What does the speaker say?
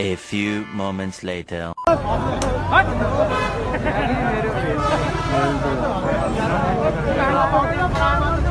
A few moments later.